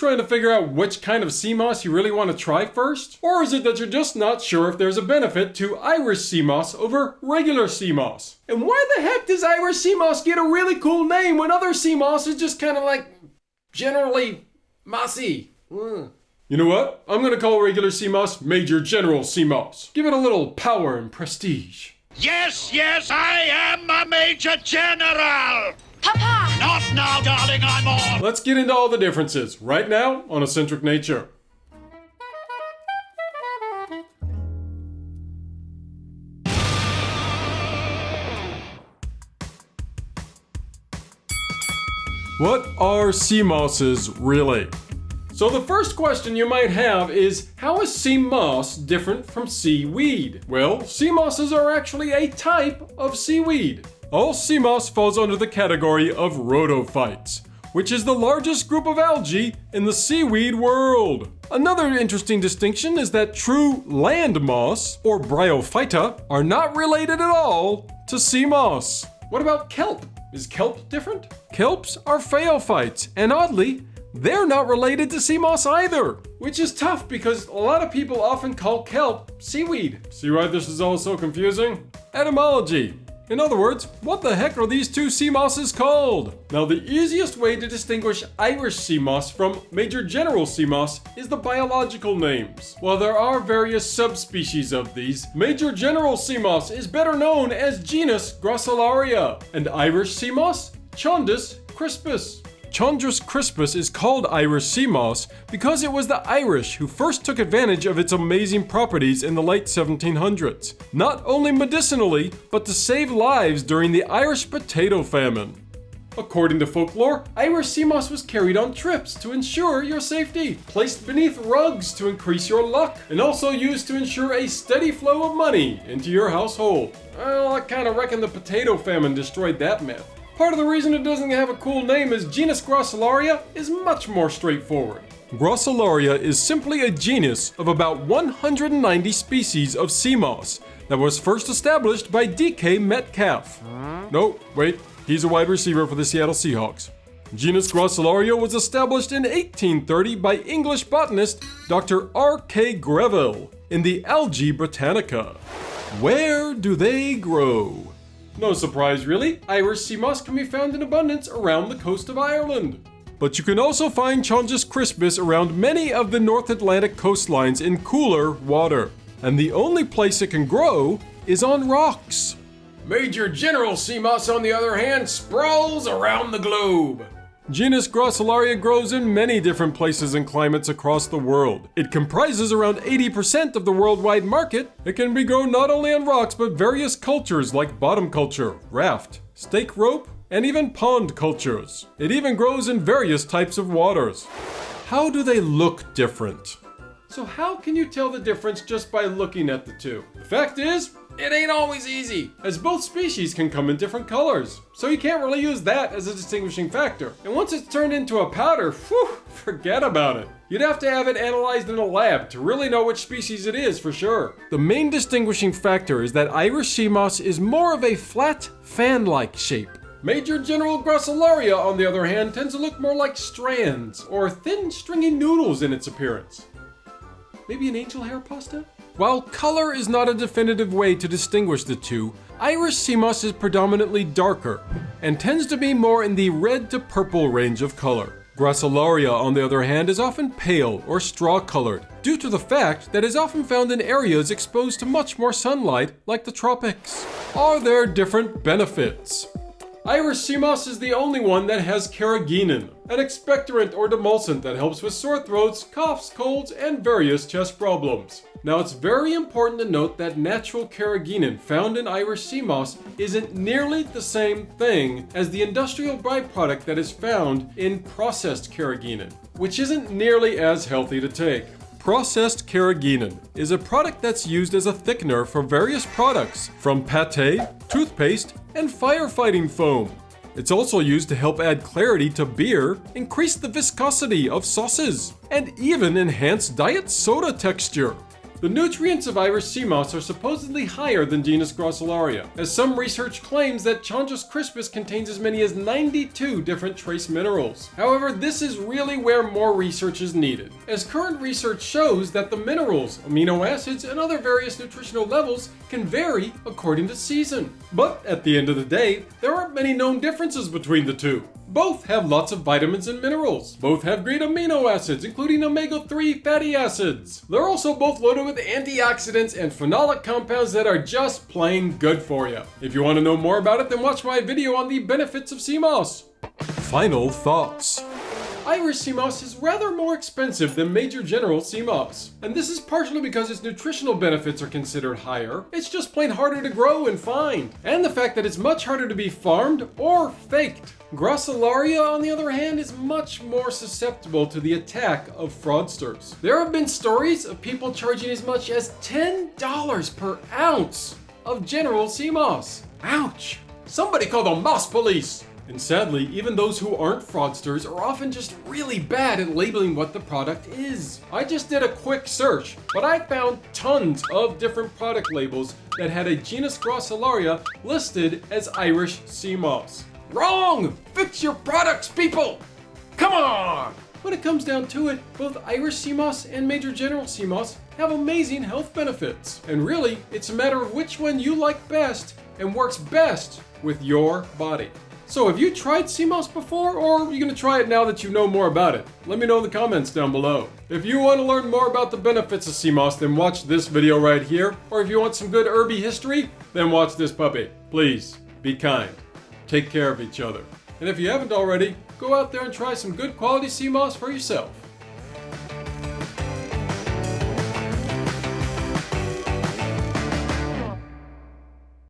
trying to figure out which kind of sea moss you really want to try first? Or is it that you're just not sure if there's a benefit to Irish sea moss over regular sea moss? And why the heck does Irish sea moss get a really cool name when other sea moss is just kind of like generally mossy? Mm. You know what? I'm gonna call regular sea moss Major General sea moss. Give it a little power and prestige. Yes, yes, I am a Major General! Papa! Not now, darling, I'm on! Let's get into all the differences right now on Eccentric Nature. What are sea mosses really? So the first question you might have is, how is sea moss different from seaweed? Well, sea mosses are actually a type of seaweed. All sea moss falls under the category of rhodophytes, which is the largest group of algae in the seaweed world. Another interesting distinction is that true land moss, or bryophyta, are not related at all to sea moss. What about kelp? Is kelp different? Kelps are phaeophytes, and oddly, they're not related to sea moss either, which is tough because a lot of people often call kelp seaweed. See why this is all so confusing? Etymology. In other words, what the heck are these two sea mosses called? Now, the easiest way to distinguish Irish sea moss from Major General sea moss is the biological names. While there are various subspecies of these, Major General sea moss is better known as genus Gracilaria, and Irish sea moss, Chondrus crispus. Chondrus crispus is called Irish sea moss because it was the Irish who first took advantage of its amazing properties in the late 1700s, not only medicinally, but to save lives during the Irish potato famine. According to folklore, Irish sea moss was carried on trips to ensure your safety, placed beneath rugs to increase your luck, and also used to ensure a steady flow of money into your household. Well, I kinda reckon the potato famine destroyed that myth. Part of the reason it doesn't have a cool name is genus Gracilaria is much more straightforward. Gracilaria is simply a genus of about 190 species of sea moss that was first established by DK Metcalf. No, wait, he's a wide receiver for the Seattle Seahawks. Genus Gracilaria was established in 1830 by English botanist Dr. R.K. Greville in the Algae Britannica. Where do they grow? No surprise really, Irish sea moss can be found in abundance around the coast of Ireland. But you can also find Chondrus crispus around many of the North Atlantic coastlines in cooler water. And the only place it can grow is on rocks. Major General sea moss, on the other hand, sprawls around the globe. Genus Gracilaria grows in many different places and climates across the world. It comprises around 80% of the worldwide market. It can be grown not only on rocks, but various cultures like bottom culture, raft, stake rope, and even pond cultures. It even grows in various types of waters. How do they look different? So how can you tell the difference just by looking at the two? The fact is, it ain't always easy, as both species can come in different colors. So you can't really use that as a distinguishing factor. And once it's turned into a powder, whew, forget about it. You'd have to have it analyzed in a lab to really know which species it is for sure. The main distinguishing factor is that Irish sea moss is more of a flat, fan-like shape. Major General Gracilaria, on the other hand, tends to look more like strands, or thin stringy noodles in its appearance. Maybe an angel hair pasta? While color is not a definitive way to distinguish the two, Irish sea moss is predominantly darker and tends to be more in the red to purple range of color. Gracilaria, on the other hand, is often pale or straw colored due to the fact that it is often found in areas exposed to much more sunlight like the tropics. Are there different benefits? Irish sea moss is the only one that has carrageenan, an expectorant or demulcent that helps with sore throats, coughs, colds, and various chest problems. Now it's very important to note that natural carrageenan found in Irish sea moss isn't nearly the same thing as the industrial byproduct that is found in processed carrageenan, which isn't nearly as healthy to take. Processed carrageenan is a product that's used as a thickener for various products, from pate, toothpaste, and firefighting foam. It's also used to help add clarity to beer, increase the viscosity of sauces, and even enhance diet soda texture. The nutrients of Irish sea moss are supposedly higher than genus Gracilaria, as some research claims that Chondrus crispus contains as many as 92 different trace minerals. However, this is really where more research is needed, as current research shows that the minerals, amino acids, and other various nutritional levels can vary according to season. But at the end of the day, there aren't many known differences between the two. Both have lots of vitamins and minerals. Both have great amino acids, including omega-3 fatty acids. They're also both loaded with antioxidants and phenolic compounds that are just plain good for you. If you want to know more about it, then watch my video on the benefits of sea moss. Final thoughts. Irish sea moss is rather more expensive than major general sea moss. And this is partially because its nutritional benefits are considered higher. It's just plain harder to grow and find. And the fact that it's much harder to be farmed or faked. Gracilaria, on the other hand, is much more susceptible to the attack of fraudsters. There have been stories of people charging as much as $10 per ounce of general sea moss. Ouch! Somebody call the moss police! And sadly, even those who aren't fraudsters are often just really bad at labeling what the product is. I just did a quick search, but I found tons of different product labels that had a genus Gracilaria listed as Irish sea moss. Wrong! Fix your products, people! Come on! When it comes down to it, both Irish sea moss and Major General sea moss have amazing health benefits. And really, it's a matter of which one you like best and works best with your body. So have you tried moss before, or are you going to try it now that you know more about it? Let me know in the comments down below. If you want to learn more about the benefits of moss, then watch this video right here. Or if you want some good herby history, then watch this puppy. Please, be kind. Take care of each other. And if you haven't already, go out there and try some good quality moss for yourself.